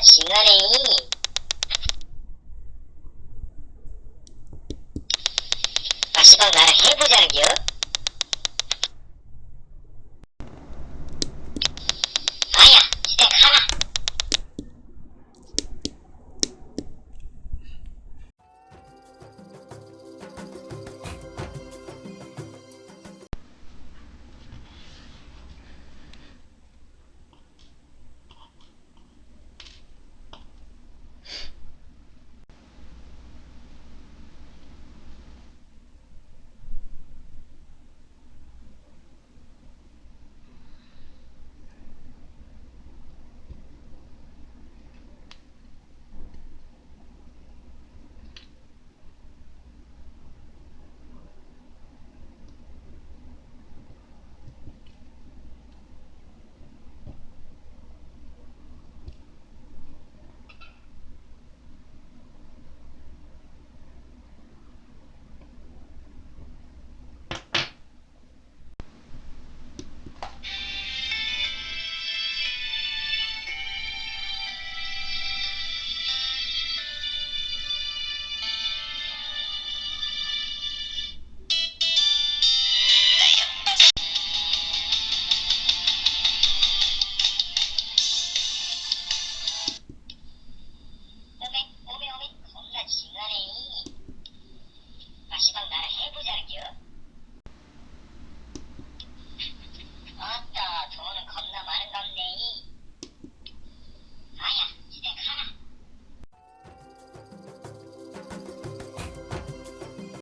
중간에 마지막 나랑 해보자는 게